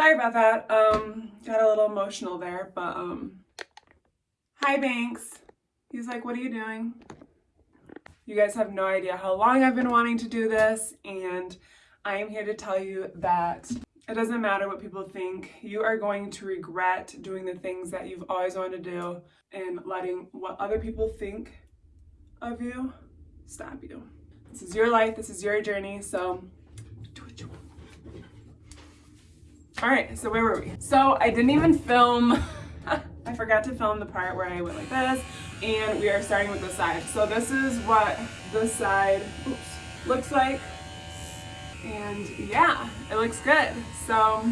Sorry about that. Um, got a little emotional there, but um, hi Banks. He's like, what are you doing? You guys have no idea how long I've been wanting to do this, and I am here to tell you that it doesn't matter what people think. You are going to regret doing the things that you've always wanted to do and letting what other people think of you stop you. This is your life, this is your journey, so do what you want. All right, so where were we? So I didn't even film, I forgot to film the part where I went like this, and we are starting with the side. So this is what the side oops, looks like. And yeah, it looks good. So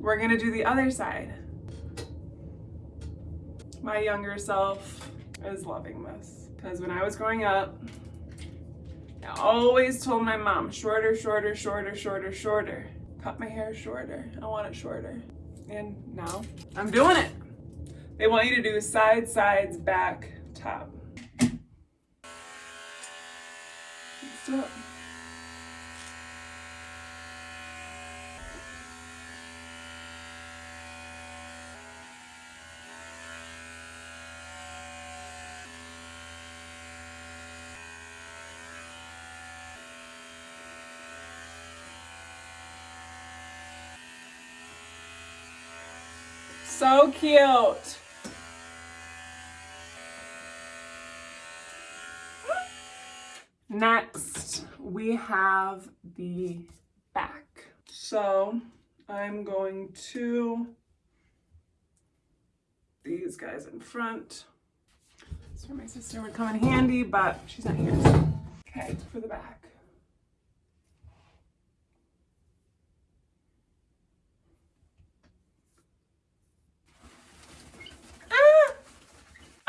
we're gonna do the other side. My younger self is loving this because when I was growing up, I always told my mom, shorter, shorter, shorter, shorter, shorter. Cut my hair shorter. I want it shorter. And now I'm doing it. They want you to do side, sides, back, top. Let's. So cute. Next, we have the back. So I'm going to these guys in front. So my sister would come in handy, but she's not here. So. Okay, for the back.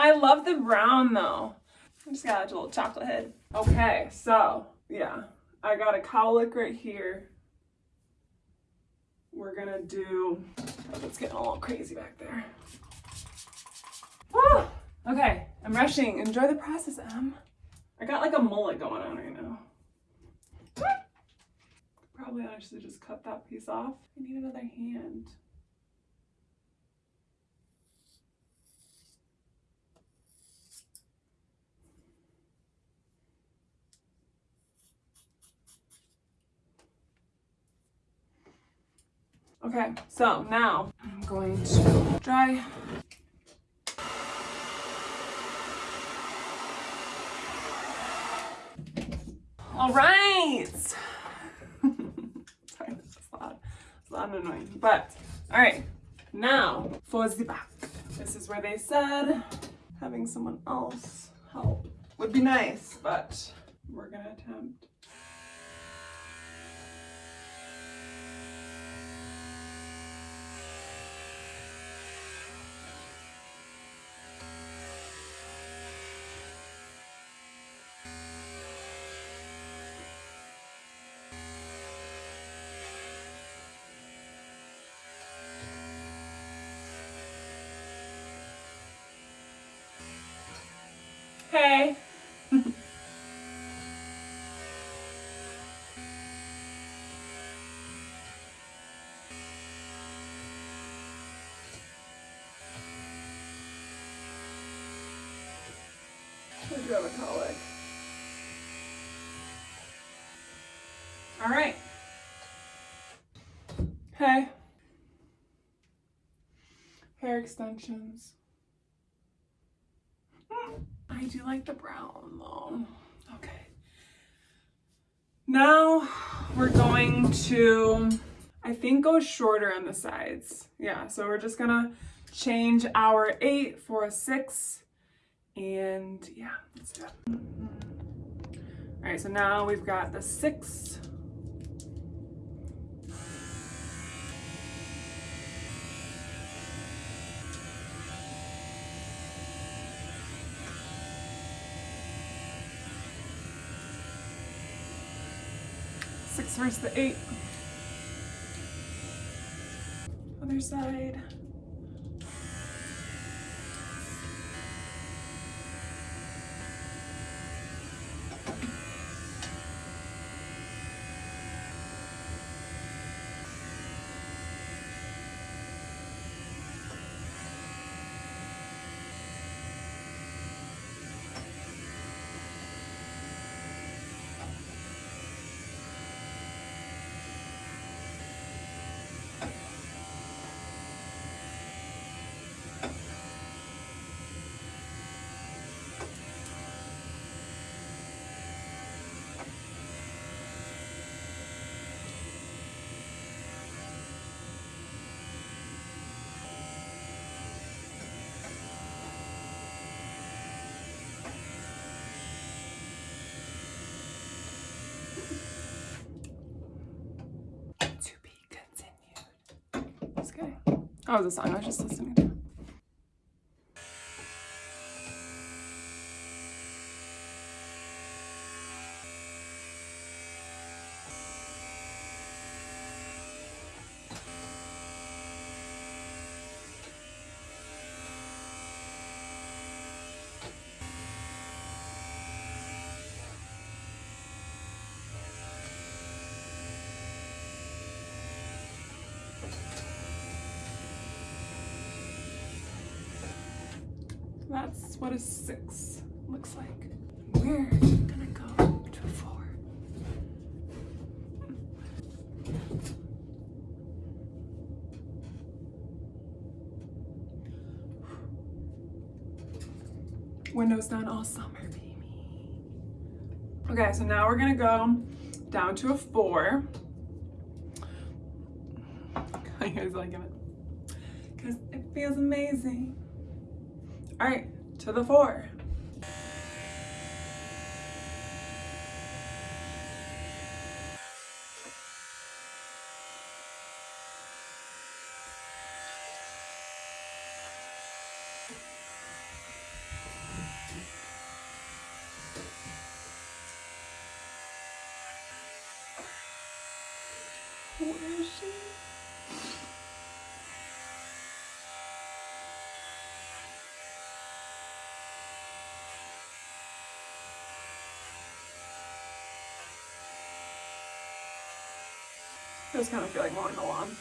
I love the brown though. I just got a little chocolate head. Okay, so yeah, I got a cowlick right here. We're gonna do, oh, it's getting a little crazy back there. Woo! Okay, I'm rushing. Enjoy the process, Em. I got like a mullet going on right now. Probably honestly just cut that piece off. I need another hand. Okay, so now I'm going to dry. All right. Sorry, this is loud. It's loud and annoying. But, all right, now for the back. This is where they said having someone else help would be nice, but we're gonna attempt. Hey. I do have a colic. All right. Hey. Hair extensions. I do like the brown though. Okay. Now we're going to, I think go shorter on the sides. Yeah, so we're just gonna change our eight for a six and yeah, let's do it. All right, so now we've got the six six versus the eight. Other side. Oh, was a song I was just listening to. That's what a six looks like. We're gonna go to four. Windows down all summer, baby. Okay, so now we're gonna go down to a four. Are you guys liking it? Because it feels amazing. All right, to the four. Where is she? I just kind of feel like mowing the lawn.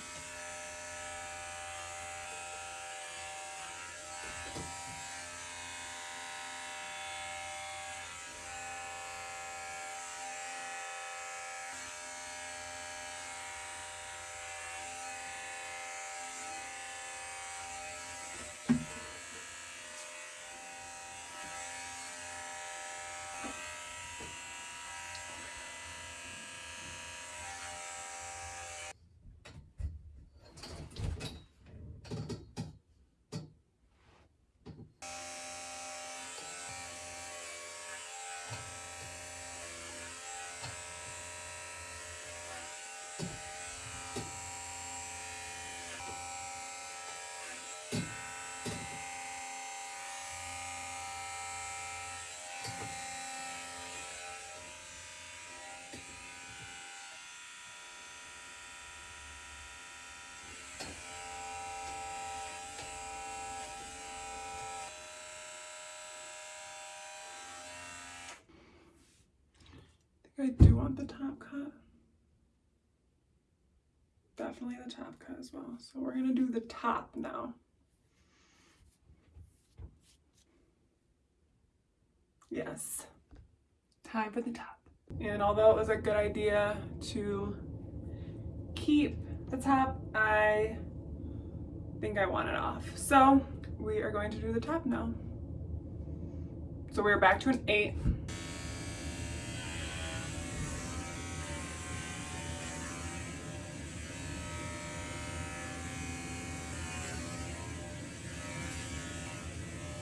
I do want the top cut. Definitely the top cut as well. So we're gonna do the top now. Yes, time for the top. And although it was a good idea to keep the top, I think I want it off. So we are going to do the top now. So we're back to an eight.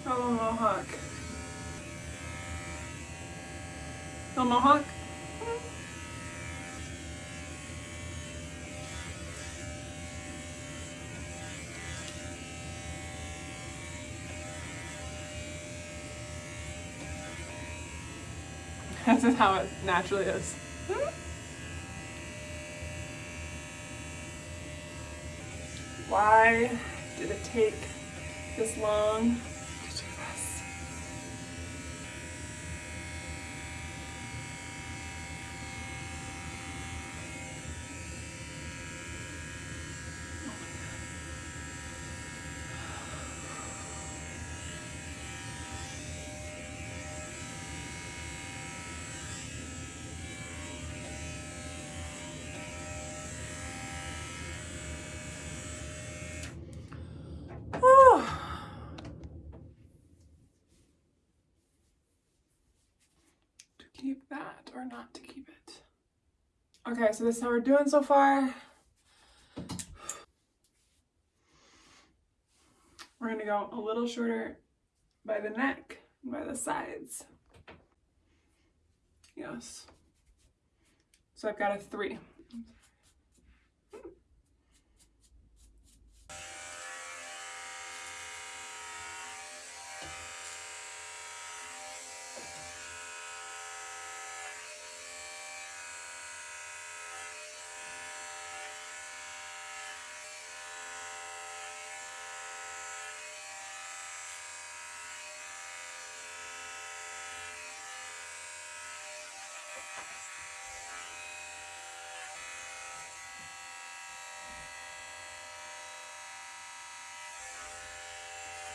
Oh, mohawk. Oh, mohawk. This is how it naturally is. Why did it take this long to do this? Oh. To keep that or not to keep it. Okay, so this is how we're doing so far. We're gonna go a little shorter by the neck and by the sides. Yes. So I've got a three.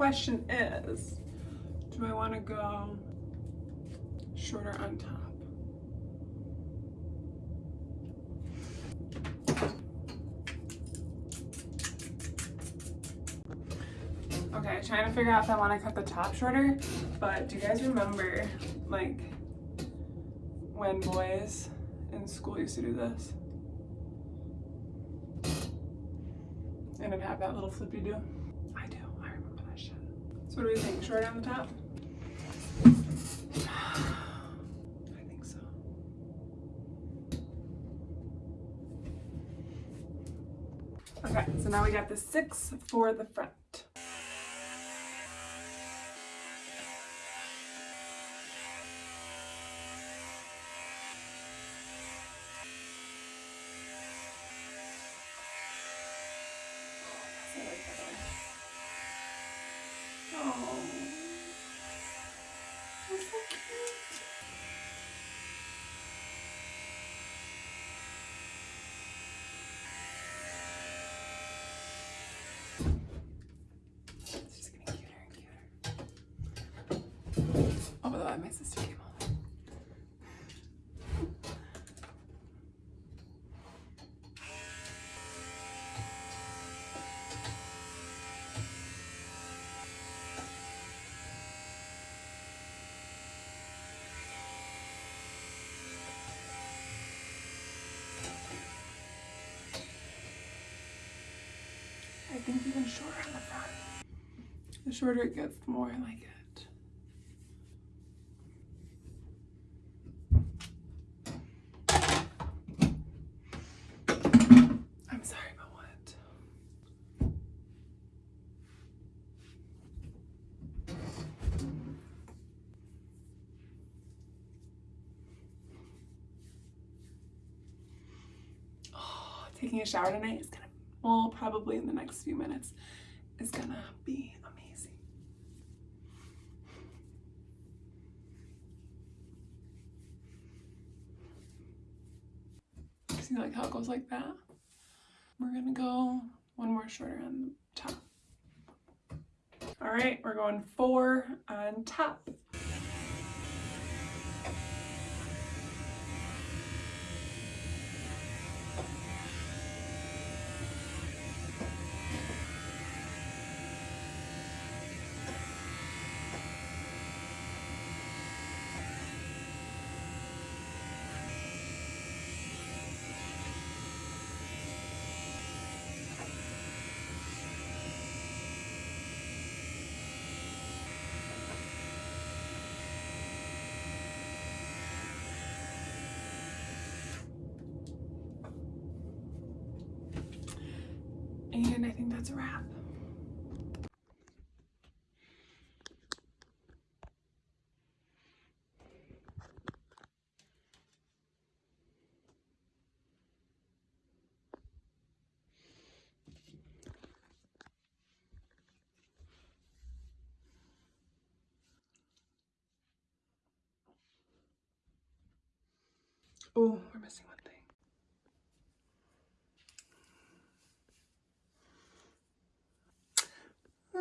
question is, do I want to go shorter on top? Okay, trying to figure out if I want to cut the top shorter, but do you guys remember, like, when boys in school used to do this? And it'd have that little flippy do. So what do we think? Short on the top? I think so. Okay, so now we got the six for the front. My sister came home. I think even shorter on the front. The shorter it gets, the more I like it. Taking a shower tonight is gonna, well, probably in the next few minutes, is gonna be amazing. See like how it goes like that? We're gonna go one more shorter on the top. All right, we're going four on top. And I think that's a wrap. Oh, we're missing one.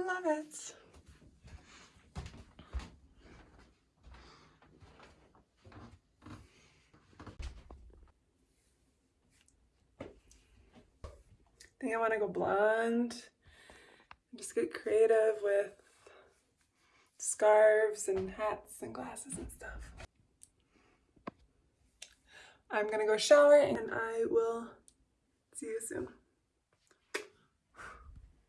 Love it. I think I want to go blonde just get creative with scarves and hats and glasses and stuff. I'm gonna go shower and I will see you soon.